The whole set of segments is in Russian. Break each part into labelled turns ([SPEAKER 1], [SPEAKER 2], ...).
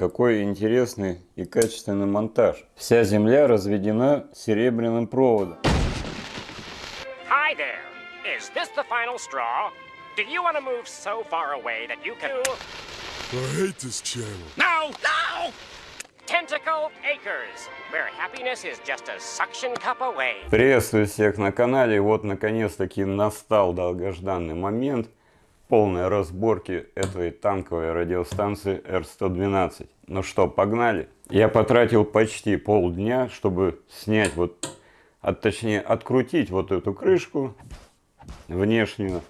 [SPEAKER 1] Какой интересный и качественный монтаж. Вся земля разведена серебряным проводом.
[SPEAKER 2] Hi there. Is this the final straw? Do you want to move so far away that you can...
[SPEAKER 3] I hate this channel.
[SPEAKER 2] No! No! Tentacle Acres, where happiness is just a suction cup away.
[SPEAKER 1] Приветствую всех на канале. Вот наконец-таки настал долгожданный момент полной разборки этой танковой радиостанции R112. Ну что, погнали? Я потратил почти полдня, чтобы снять вот, а точнее открутить вот эту крышку внешнюю.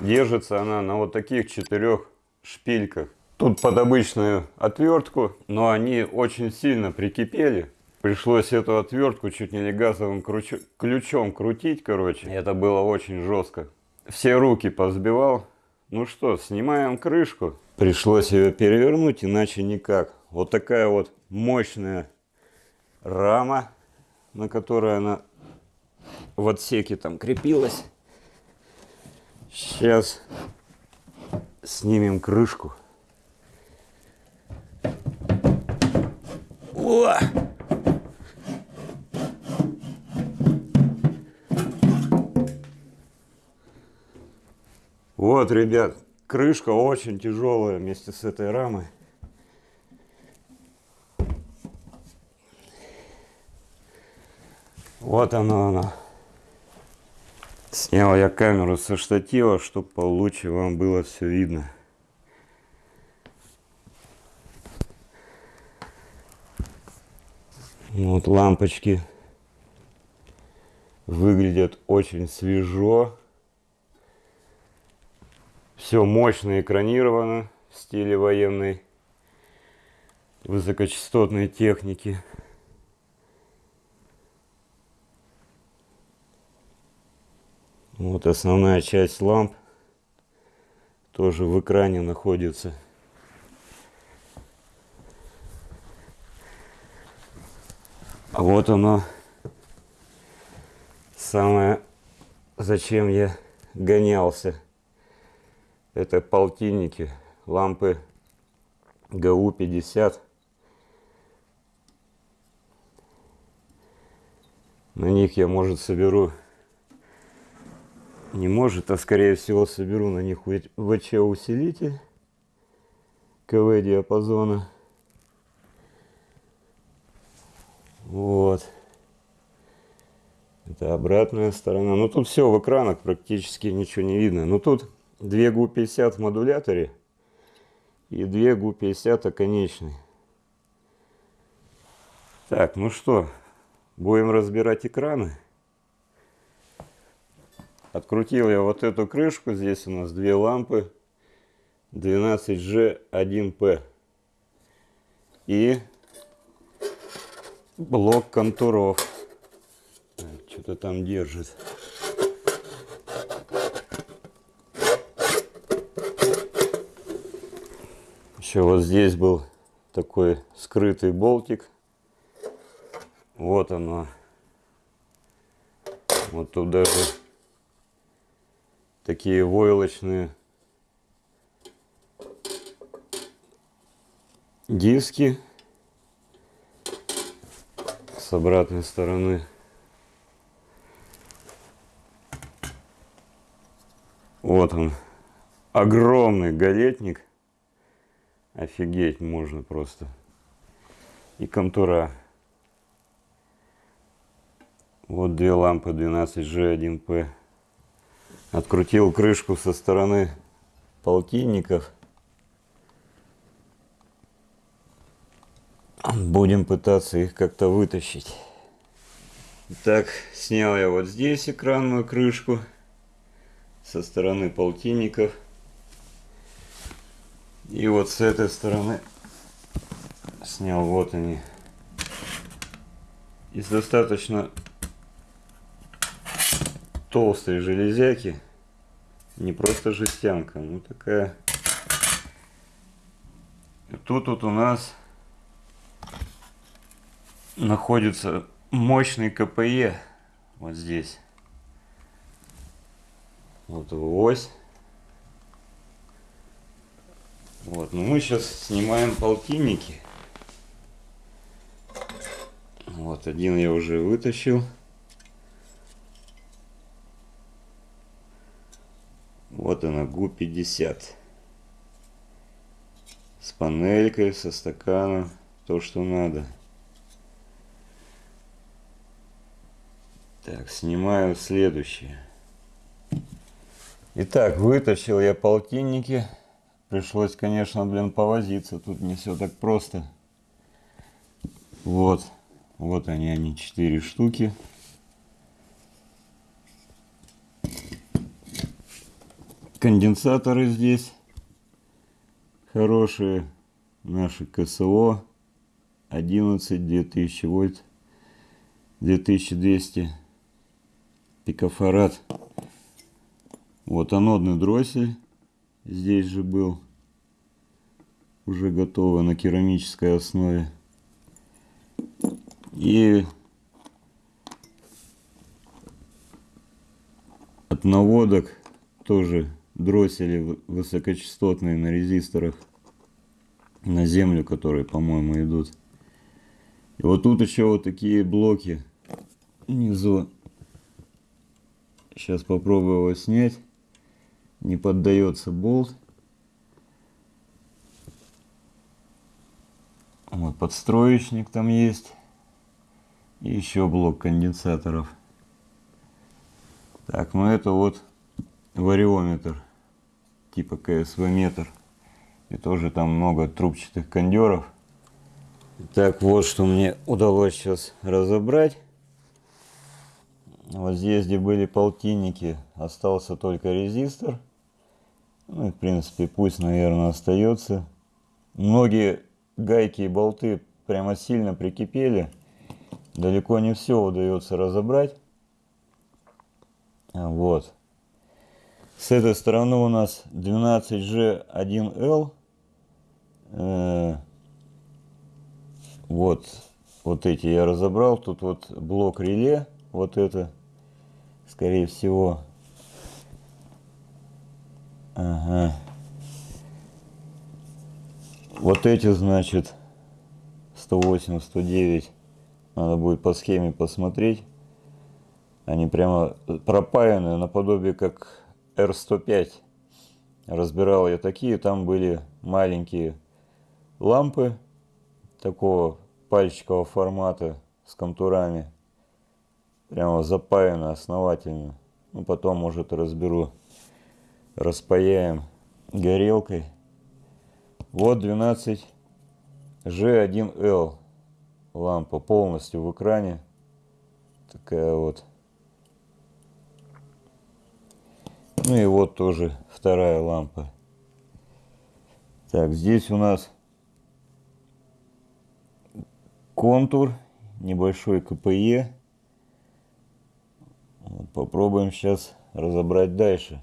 [SPEAKER 1] Держится она на вот таких четырех шпильках. Тут под обычную отвертку, но они очень сильно прикипели. Пришлось эту отвертку чуть не газовым ключом крутить, короче. Это было очень жестко. Все руки позбивал. Ну что, снимаем крышку. Пришлось ее перевернуть, иначе никак. Вот такая вот мощная рама, на которой она в отсеке там крепилась. Сейчас снимем крышку. О! Вот, ребят, крышка очень тяжелая вместе с этой рамой. Вот оно, оно. Снял я камеру со штатива, чтобы получше вам было все видно. Вот лампочки выглядят очень свежо. Все мощно экранировано в стиле военной высокочастотной техники. Вот основная часть ламп тоже в экране находится. А вот оно, самое, зачем я гонялся. Это полтинники, лампы ГУ-50. На них я, может, соберу, не может, а скорее всего соберу на них ВЧ-усилитель КВ-диапазона. Вот. Это обратная сторона. Ну тут все в экранах практически ничего не видно. Но ну, тут две ГУ-50 в модуляторе и две ГУ-50 оконечные. Так, ну что, будем разбирать экраны. Открутил я вот эту крышку. Здесь у нас две лампы 12G1P. И блок контуров. Что-то там держит. Еще вот здесь был такой скрытый болтик. Вот оно. Вот тут даже такие войлочные диски с обратной стороны. Вот он, огромный галетник. Офигеть можно просто. И контура. Вот две лампы 12G1P. Открутил крышку со стороны полтинников. Будем пытаться их как-то вытащить. Так, снял я вот здесь экранную крышку со стороны полтинников. И вот с этой стороны снял вот они. Из достаточно толстой железяки. Не просто жестянка, ну такая. Тут вот у нас находится мощный КПЕ вот здесь. Вот ось. Вот, ну мы сейчас снимаем полтинники. Вот, один я уже вытащил. Вот она, ГУ-50. С панелькой, со стаканом, то, что надо. Так, снимаю следующее. Итак, вытащил я полтинники. Пришлось, конечно, блин, повозиться. Тут не все так просто. Вот. Вот они, они, четыре штуки. Конденсаторы здесь хорошие. Наши КСО 11 2000 вольт 2200 пикофарад. Вот анодный дроссель здесь же был. Уже готово на керамической основе. И от наводок тоже дроссели высокочастотные на резисторах на землю, которые, по-моему, идут. И вот тут еще вот такие блоки внизу. Сейчас попробую его снять. Не поддается болт. Вот подстроечник там есть. И еще блок конденсаторов. Так, ну это вот вариометр типа КСВ метр. И тоже там много трубчатых кондеров. Так, вот что мне удалось сейчас разобрать. Вот здесь, где были полтинники, остался только резистор. Ну, и, в принципе, пусть, наверное, остается. Многие гайки и болты прямо сильно прикипели. Далеко не все удается разобрать. Вот. С этой стороны у нас 12G1L. Э, вот, вот эти я разобрал. Тут вот блок реле. Вот это, скорее всего. Ага. Вот эти, значит, 108, 109. Надо будет по схеме посмотреть. Они прямо пропаяны наподобие как R105. Разбирал я такие, там были маленькие лампы такого пальчикового формата с контурами. Прямо запаяно основательно. Ну, потом, может, разберу. Распаяем горелкой. Вот 12 G1L лампа полностью в экране. Такая вот. Ну и вот тоже вторая лампа. Так, здесь у нас контур, небольшой КПЕ. Попробуем сейчас разобрать дальше.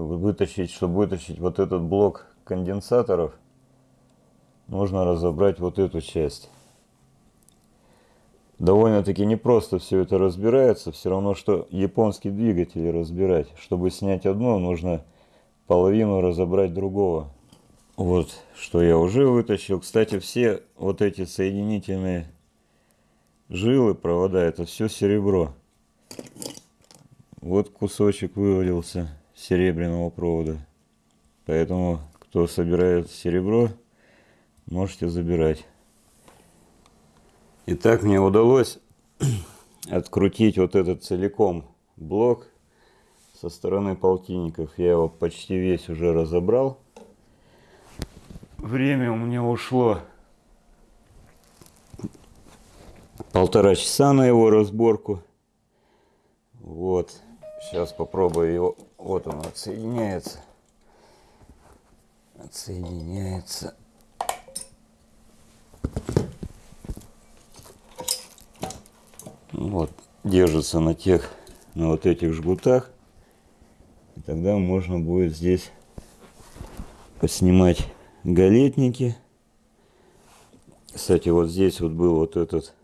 [SPEAKER 1] Вытащить, чтобы вытащить вот этот блок конденсаторов, нужно разобрать вот эту часть довольно-таки непросто все это разбирается. Все равно, что японский двигатель разбирать. Чтобы снять одно, нужно половину разобрать другого. Вот, что я уже вытащил. Кстати, все вот эти соединительные жилы, провода, это все серебро. Вот кусочек вывалился серебряного провода. Поэтому, кто собирает серебро, можете забирать. Итак, мне удалось открутить вот этот целиком блок со стороны полтинников. Я его почти весь уже разобрал. Время у меня ушло полтора часа на его разборку. Вот. Сейчас попробую его. Вот он отсоединяется. Отсоединяется. вот, держится на тех, на вот этих жгутах. И тогда можно будет здесь поснимать галетники. Кстати, вот здесь вот был вот этот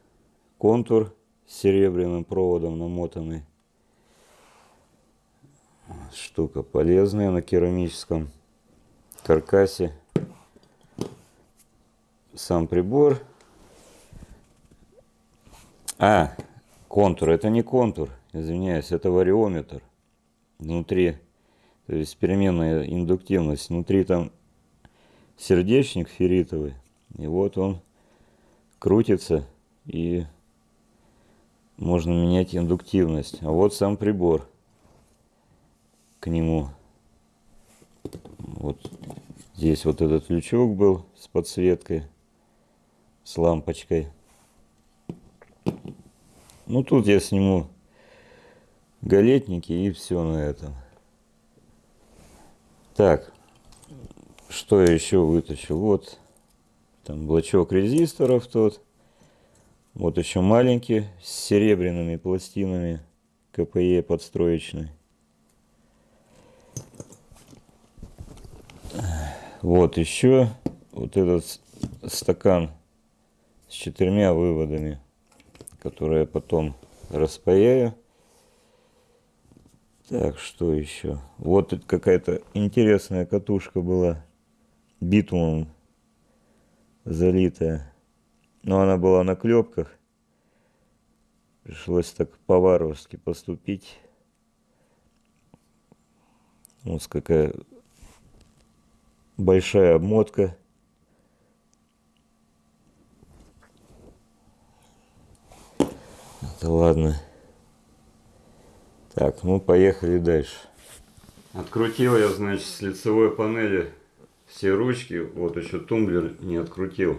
[SPEAKER 1] контур с серебряным проводом намотанный. Штука полезная на керамическом каркасе. сам прибор. А, контур, это не контур, извиняюсь, это вариометр. Внутри, то есть переменная индуктивность, внутри там сердечник ферритовый. И вот он крутится и можно менять индуктивность. А вот сам прибор к нему. Вот здесь вот этот лючок был с подсветкой, с лампочкой. Ну тут я сниму галетники и все на этом. Так, что я еще вытащил? Вот там блочок резисторов тот. Вот еще маленький с серебряными пластинами КПЕ подстроечный. Вот еще вот этот стакан с четырьмя выводами, которые я потом распаяю. Так, что еще? Вот какая-то интересная катушка была, битумом залитая. Но она была на клепках. Пришлось так по-варварски поступить. Вот какая большая обмотка. Это ладно. Так, ну поехали дальше. Открутил я, значит, с лицевой панели все ручки. Вот еще тумблер не открутил.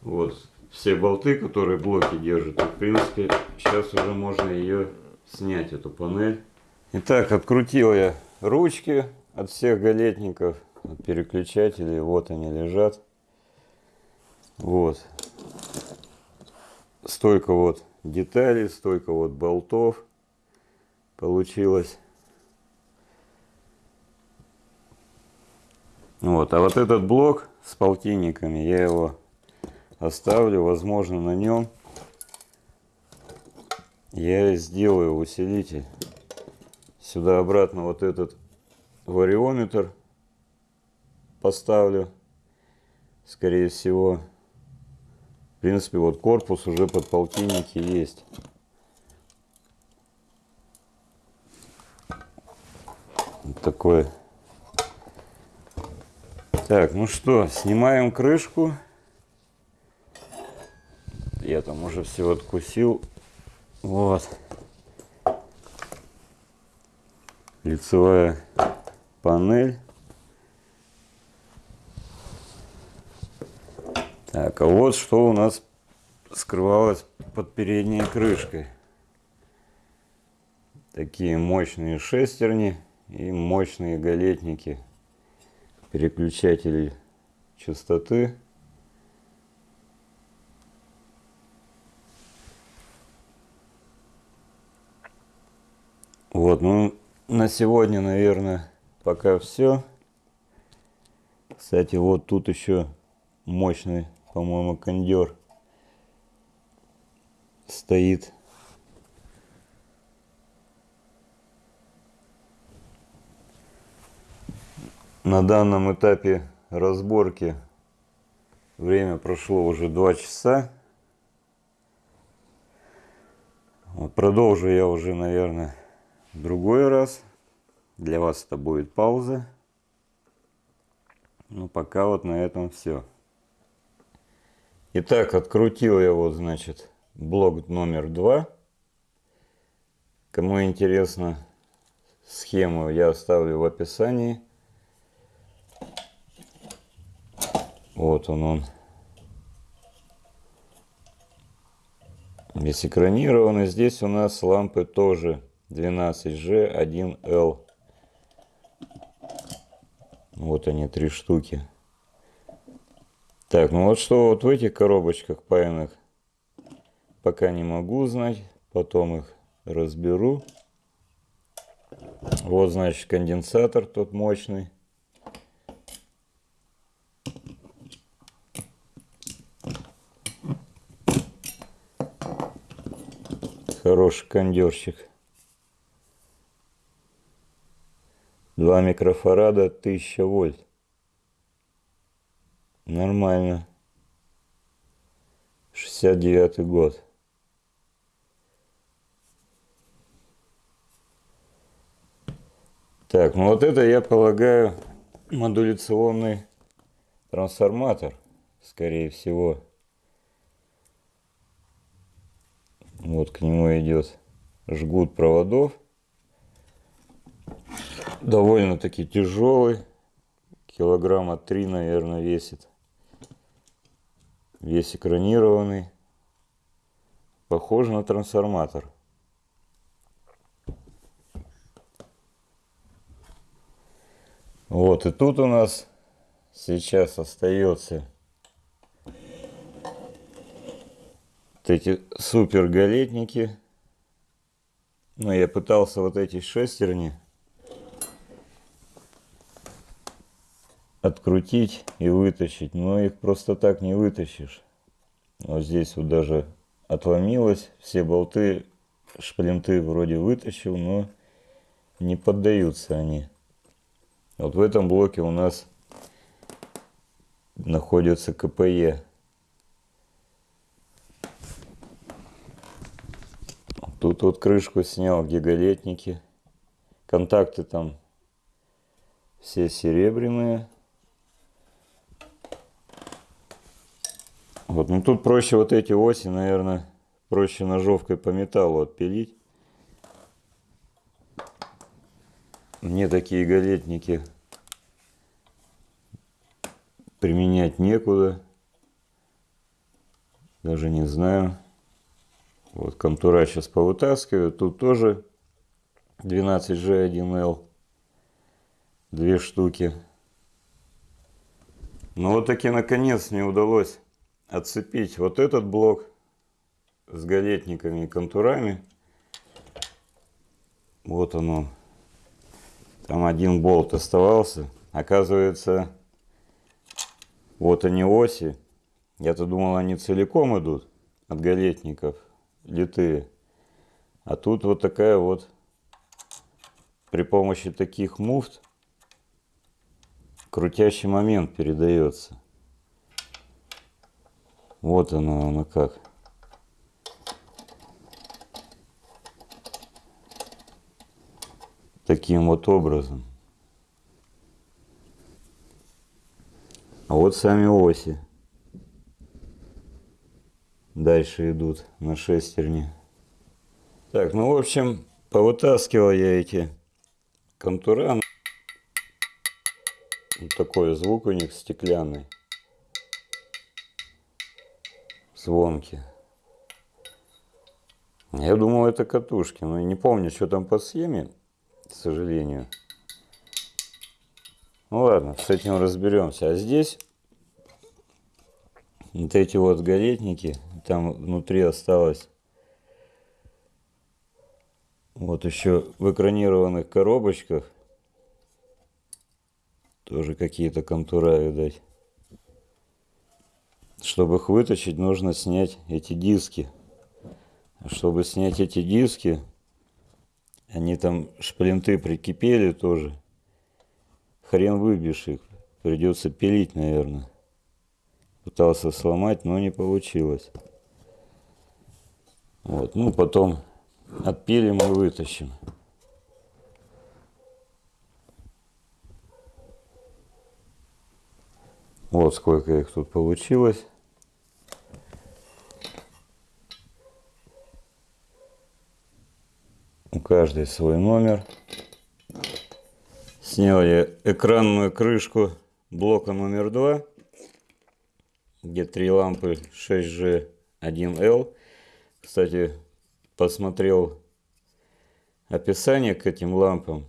[SPEAKER 1] Вот все болты, которые блоки держат. в принципе, сейчас уже можно ее снять, эту панель. Итак, открутил я ручки от всех галетников переключателей. Вот они лежат. Вот. Столько вот деталей, столько вот болтов получилось. Вот, а вот этот блок с полтинниками, я его оставлю, возможно, на нем я сделаю усилитель. Сюда обратно вот этот вариометр поставлю. Скорее всего, в принципе, вот корпус уже под полтинники есть. Вот такой. Так, ну что, снимаем крышку. Я там уже все откусил. Вот. Лицевая панель. Так, а вот что у нас скрывалось под передней крышкой. Такие мощные шестерни и мощные галетники, переключатели частоты. Вот, ну на сегодня, наверное, пока все. Кстати, вот тут еще мощный по-моему, кондер стоит. На данном этапе разборки время прошло уже два часа. Вот продолжу я уже, наверное, другой раз. Для вас это будет пауза. Ну, пока вот на этом все. Итак, открутил я вот, значит, блок номер два. Кому интересно, схему я оставлю в описании. Вот он он. Весь экранирован. И здесь у нас лампы тоже 12G1L. Вот они, три штуки. Так, ну вот что вот в этих коробочках паянных, пока не могу узнать, потом их разберу. Вот, значит, конденсатор тот мощный. Хороший кондерчик. 2 микрофарада 1000 вольт. Нормально. 69 год. Так, ну вот это, я полагаю, модуляционный трансформатор, скорее всего. Вот к нему идет жгут проводов. Довольно-таки тяжелый. Килограмма три, наверное, весит. Весь экранированный. Похоже на трансформатор. Вот, и тут у нас сейчас остается вот эти супер галетники. Но я пытался вот эти шестерни открутить и вытащить, но их просто так не вытащишь. Вот здесь вот даже отломилось, все болты, шплинты вроде вытащил, но не поддаются они. Вот в этом блоке у нас находится КПЕ. Тут вот крышку снял, гигалетники. Контакты там все серебряные. Вот, ну тут проще вот эти оси, наверное, проще ножовкой по металлу отпилить. Мне такие галетники применять некуда. Даже не знаю. Вот контура сейчас повытаскиваю. Тут тоже 12G1L. Две штуки. Ну вот таки наконец мне удалось отцепить вот этот блок с галетниками и контурами. Вот оно. Там один болт оставался. Оказывается, вот они оси. Я-то думал, они целиком идут от галетников, литые. А тут вот такая вот, при помощи таких муфт, крутящий момент передается. Вот оно, оно как. Таким вот образом. А вот сами оси. Дальше идут на шестерне. Так, ну в общем, повытаскивал я эти контура. Вот такой звук у них стеклянный звонки. Я думал, это катушки, но не помню, что там по схеме, к сожалению. Ну ладно, с этим разберемся. А здесь вот эти вот галетники, там внутри осталось вот еще в экранированных коробочках тоже какие-то контура, видать. Чтобы их вытащить, нужно снять эти диски. А чтобы снять эти диски, они там шплинты прикипели тоже. Хрен выбьешь их. Придется пилить, наверное. Пытался сломать, но не получилось. Вот, ну потом отпилим и вытащим. Вот сколько их тут получилось. У каждой свой номер. Снял я экранную крышку блока номер два, где три лампы 6G 1L. Кстати, посмотрел описание к этим лампам.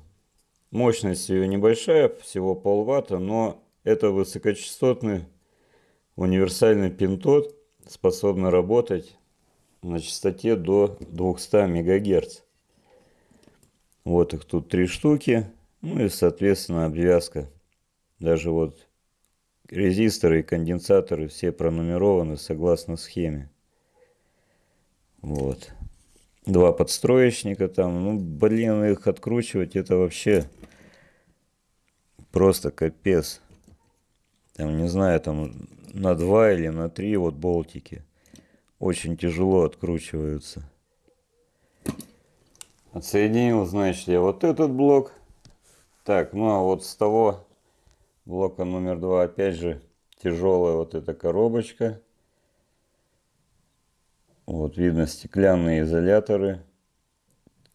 [SPEAKER 1] Мощность ее небольшая, всего полватта, но это высокочастотный универсальный пинтод, способный работать на частоте до 200 мегагерц. Вот их тут три штуки. Ну и, соответственно, обвязка. Даже вот резисторы и конденсаторы все пронумерованы согласно схеме. Вот. Два подстроечника там. Ну, блин, их откручивать это вообще просто капец там, не знаю, там на 2 или на 3 вот болтики. очень тяжело откручиваются. Отсоединил, значит, я вот этот блок. Так, ну а вот с того блока номер два, опять же, тяжелая вот эта коробочка. Вот видно стеклянные изоляторы.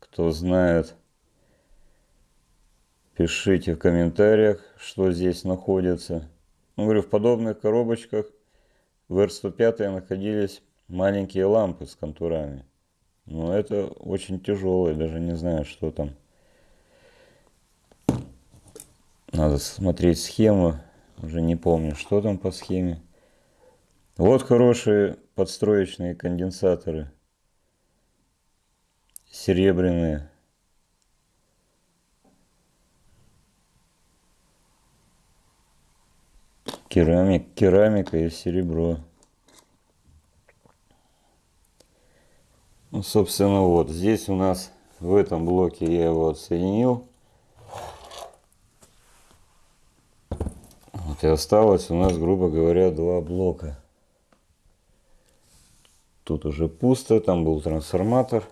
[SPEAKER 1] Кто знает, пишите в комментариях, что здесь находится. Ну, говорю, в подобных коробочках в R105 находились маленькие лампы с контурами. Но это очень тяжелые, даже не знаю, что там. Надо смотреть схему, уже не помню, что там по схеме. Вот хорошие подстроечные конденсаторы. Серебряные. Керамик, керамика и серебро. Собственно, вот здесь у нас в этом блоке я его отсоединил. Вот и осталось у нас, грубо говоря, два блока. Тут уже пусто, там был трансформатор.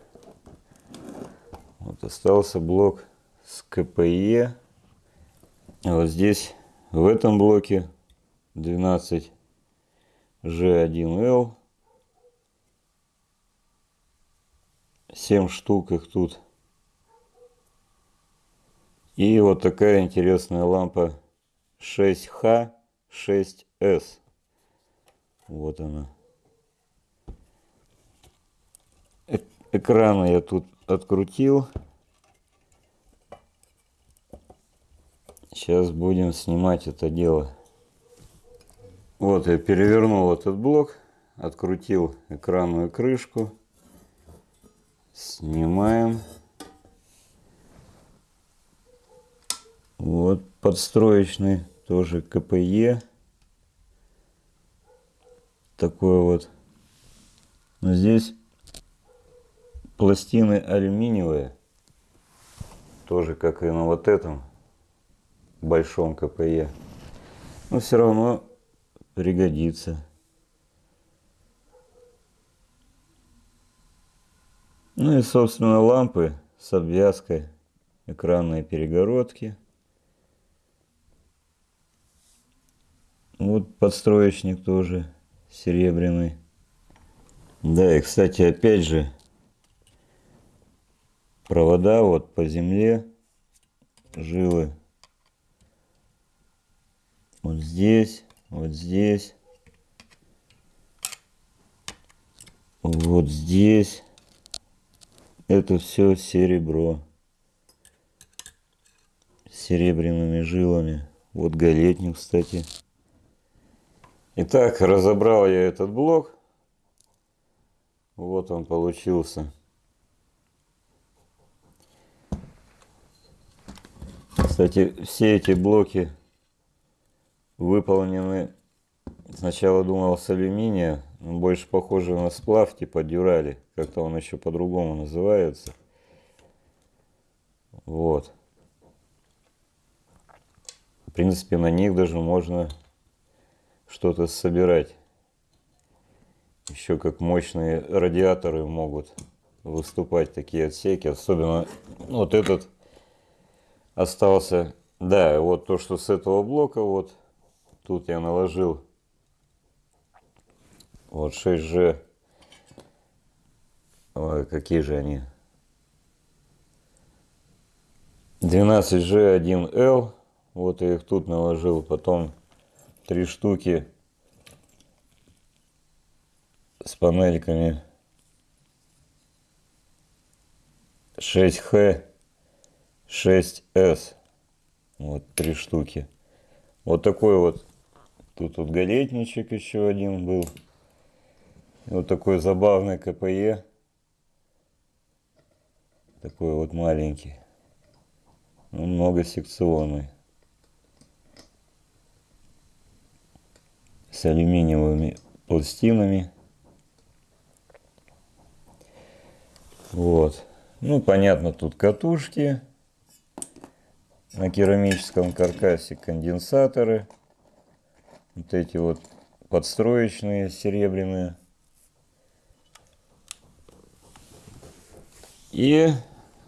[SPEAKER 1] Вот остался блок с КПЕ. А вот здесь, в этом блоке, 12 G1L 7 штук их тут. И вот такая интересная лампа 6H6S. Вот она. Э экраны я тут открутил. Сейчас будем снимать это дело. Вот я перевернул этот блок, открутил экранную крышку. Снимаем. Вот подстроечный, тоже КПЕ. Такой вот. Но здесь пластины алюминиевые. Тоже как и на вот этом большом КПЕ. Но все равно пригодится. Ну и, собственно, лампы с обвязкой, экранные перегородки. Вот подстроечник тоже серебряный. Да, и, кстати, опять же, провода вот по земле, жилы. Вот здесь, вот здесь, вот здесь. Это все серебро. Серебряными жилами. Вот галетник, кстати. Итак, разобрал я этот блок. Вот он получился. Кстати, все эти блоки выполнены, сначала думал с алюминия, больше похоже на сплав типа дюрали. Как-то он еще по-другому называется. Вот. В принципе, на них даже можно что-то собирать. Еще как мощные радиаторы могут выступать такие отсеки. Особенно вот этот остался. Да, вот то, что с этого блока, вот тут я наложил вот 6G. Ой, какие же они? 12G1L. Вот я их тут наложил. Потом три штуки с панельками 6H 6S. Вот три штуки. Вот такой вот. Тут вот галетничек еще один был. Вот такой забавный КПЕ такой вот маленький, ну, но многосекционный. С алюминиевыми пластинами. Вот. Ну, понятно, тут катушки. На керамическом каркасе конденсаторы. Вот эти вот подстроечные серебряные. И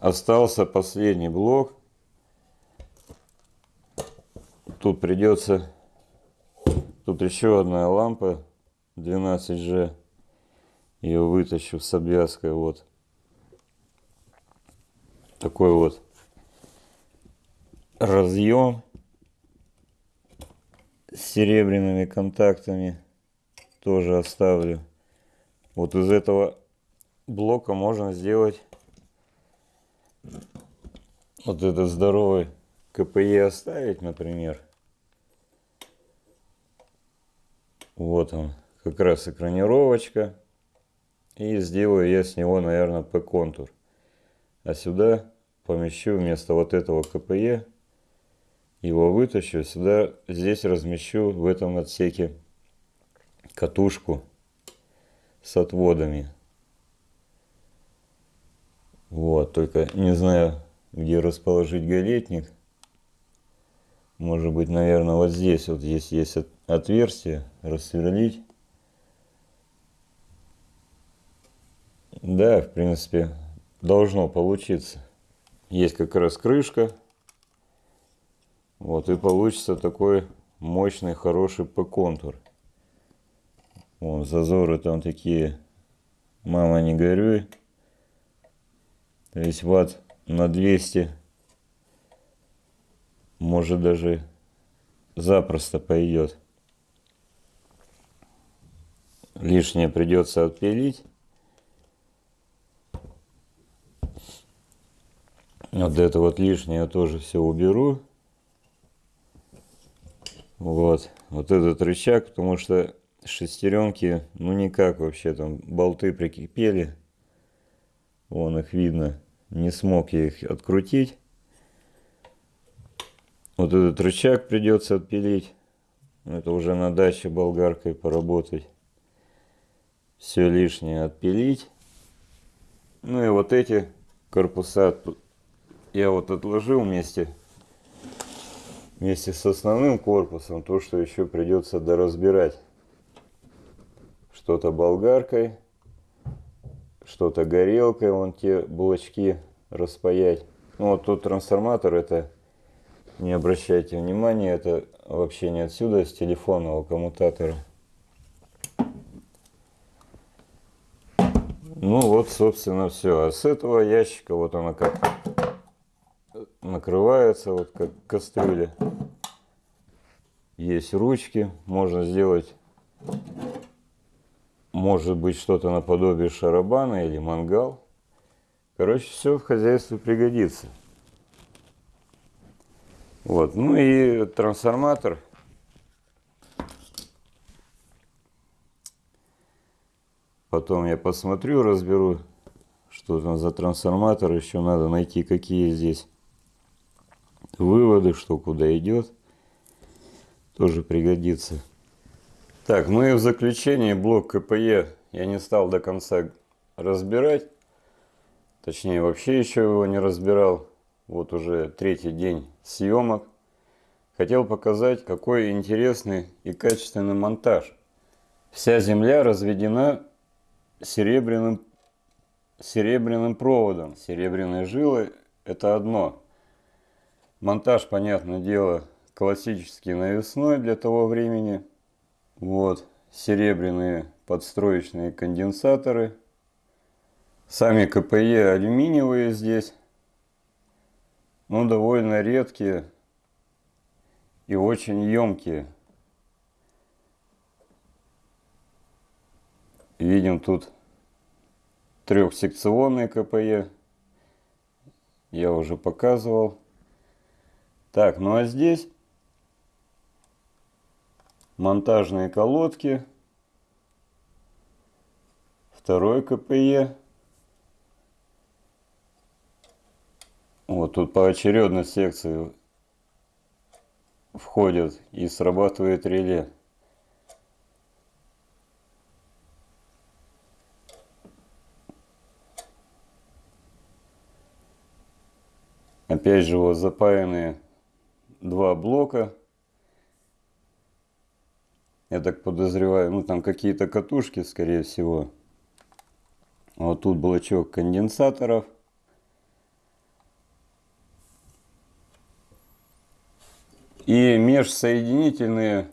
[SPEAKER 1] остался последний блок. Тут придется... Тут еще одна лампа 12G. Ее вытащу с обвязкой. Вот. Такой вот разъем с серебряными контактами тоже оставлю. Вот из этого блока можно сделать вот этот здоровый КПЕ оставить, например. Вот он, как раз экранировочка. И сделаю я с него, наверное, P-контур. А сюда помещу вместо вот этого КПЕ, его вытащу, сюда, здесь размещу в этом отсеке катушку с отводами. Вот, только не знаю, где расположить галетник. Может быть, наверное, вот здесь вот здесь есть отверстие, рассверлить. Да, в принципе, должно получиться. Есть как раз крышка. Вот, и получится такой мощный, хороший П-контур. Вон, зазоры там такие, мама не горюй. То есть ватт на 200, может даже запросто пойдет. Лишнее придется отпилить. Вот это вот лишнее я тоже все уберу. Вот. Вот этот рычаг, потому что шестеренки, ну никак вообще, там болты прикипели. Вон их видно. Не смог я их открутить. Вот этот рычаг придется отпилить. Это уже на даче болгаркой поработать. Все лишнее отпилить. Ну и вот эти корпуса я вот отложил вместе вместе с основным корпусом то, что еще придется доразбирать. Что-то болгаркой, что-то горелкой, вон те блочки распаять. Ну вот тут трансформатор, это не обращайте внимания, это вообще не отсюда, с телефонного коммутатора. Ну вот, собственно, все. А с этого ящика вот она как накрывается, вот как кастрюля. Есть ручки, можно сделать, может быть, что-то наподобие шарабана или мангал. Короче, все в хозяйстве пригодится. Вот, ну и трансформатор. Потом я посмотрю, разберу, что там за трансформатор. Еще надо найти, какие здесь выводы, что куда идет, тоже пригодится. Так, ну и в заключение блок КПЕ я не стал до конца разбирать. Точнее, вообще еще его не разбирал. Вот уже третий день съемок. Хотел показать, какой интересный и качественный монтаж. Вся земля разведена серебряным, серебряным проводом. Серебряные жилы – это одно. Монтаж, понятное дело, классический навесной для того времени. Вот, серебряные подстроечные конденсаторы. Сами КПЕ алюминиевые здесь. Но довольно редкие и очень емкие. Видим тут трехсекционные КПЕ. Я уже показывал. Так, ну а здесь монтажные колодки, второй КПЕ. Вот тут поочередно секции входят и срабатывает реле. Опять же вот запаянные два блока я так подозреваю, ну там какие-то катушки, скорее всего. Вот тут блочок конденсаторов. И межсоединительные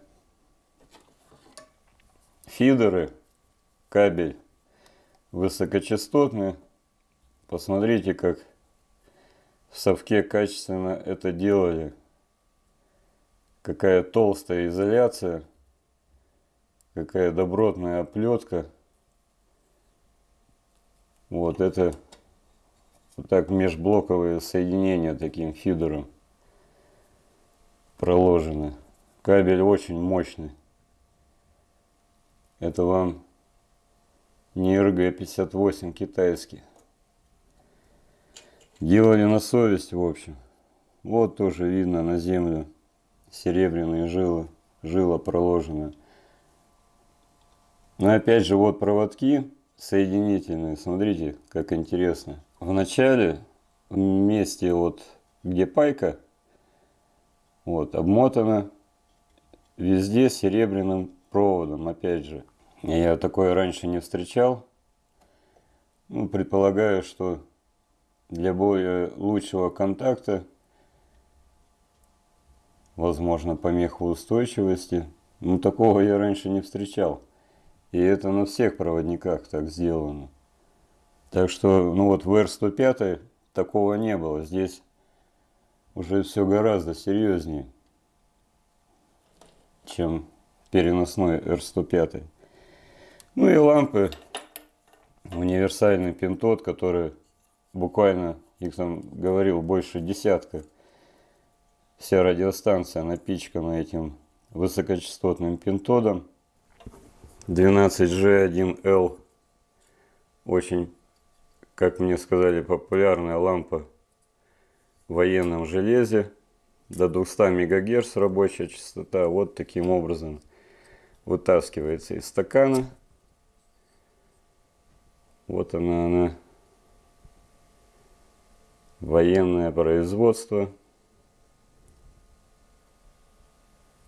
[SPEAKER 1] фидеры, кабель высокочастотный. Посмотрите, как в совке качественно это делали. Какая толстая изоляция какая добротная оплетка. Вот это вот так межблоковые соединения таким фидером проложены. Кабель очень мощный. Это вам не РГ-58 китайский. Делали на совесть, в общем. Вот тоже видно на землю серебряные жилы, жила проложена. Но опять же, вот проводки соединительные. Смотрите, как интересно. В начале, в месте вот, где пайка, вот, обмотана везде серебряным проводом, опять же. Я такое раньше не встречал. Ну, предполагаю, что для более лучшего контакта, возможно, помехоустойчивости. Ну, такого я раньше не встречал. И это на всех проводниках так сделано. Так что, ну вот в R105 такого не было. Здесь уже все гораздо серьезнее, чем переносной R105. Ну и лампы. Универсальный пинтод, который буквально, их там говорил, больше десятка. Вся радиостанция напичкана этим высокочастотным пинтодом. 12G1L. Очень, как мне сказали, популярная лампа в военном железе. До 200 МГц рабочая частота. Вот таким образом вытаскивается из стакана. Вот она, она военное производство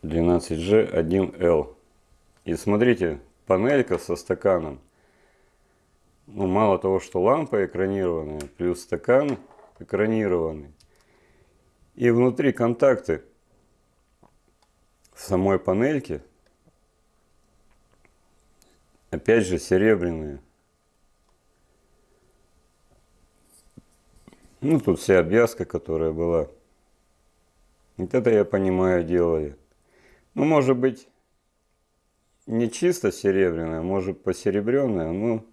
[SPEAKER 1] 12G1L. И смотрите, панелька со стаканом. Ну, мало того, что лампа экранированная, плюс стакан экранированный. И внутри контакты в самой панельке, опять же, серебряные. Ну, тут вся обвязка, которая была. Вот это, я понимаю, делали. Ну, может быть, не чисто серебряная, может посеребренная, но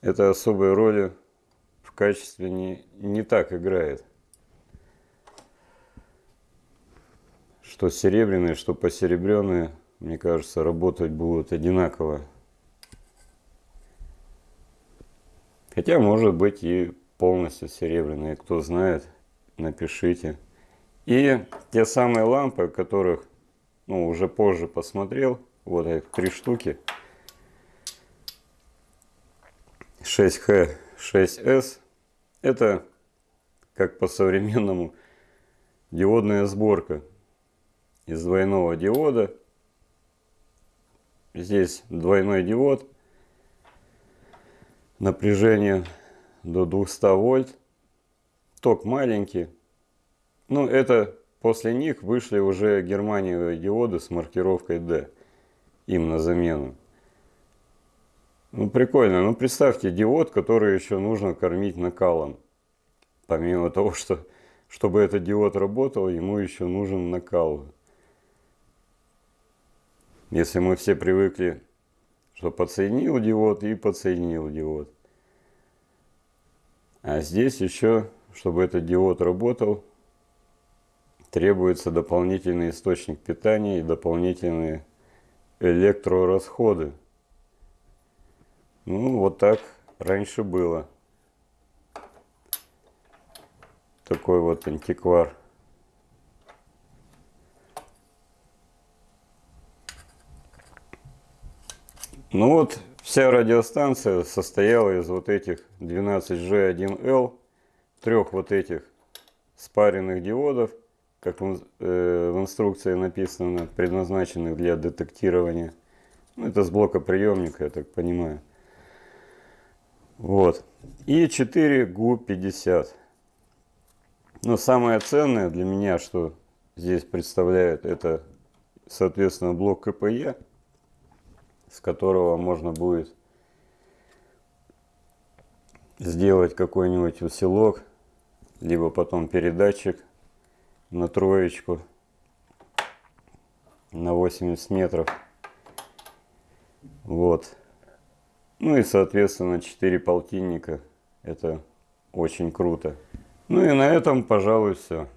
[SPEAKER 1] это особой роли в качестве не, не так играет. Что серебряные, что посеребренные, мне кажется, работать будут одинаково. Хотя, может быть, и полностью серебряные. Кто знает, напишите. И те самые лампы, которых ну, уже позже посмотрел, вот их три штуки. 6H, 6S. Это, как по-современному, диодная сборка из двойного диода. Здесь двойной диод. Напряжение до 200 вольт. Ток маленький. Ну, это после них вышли уже германиевые диоды с маркировкой D. Им на замену. Ну, прикольно. Ну, представьте, диод, который еще нужно кормить накалом. Помимо того, что, чтобы этот диод работал, ему еще нужен накал. Если мы все привыкли, что подсоединил диод и подсоединил диод. А здесь еще, чтобы этот диод работал, требуется дополнительный источник питания и дополнительные электрорасходы. Ну, вот так раньше было. Такой вот антиквар. Ну вот, Вся радиостанция состояла из вот этих 12G1L, трех вот этих спаренных диодов, как в, э, в инструкции написано, предназначенных для детектирования. Ну, это с блока приемника, я так понимаю. Вот. И 4 GU50. Но самое ценное для меня, что здесь представляет, это, соответственно, блок КПЕ, с которого можно будет сделать какой-нибудь усилок, либо потом передатчик на троечку на 80 метров. Вот. Ну и, соответственно, 4 полтинника. Это очень круто. Ну и на этом, пожалуй, все.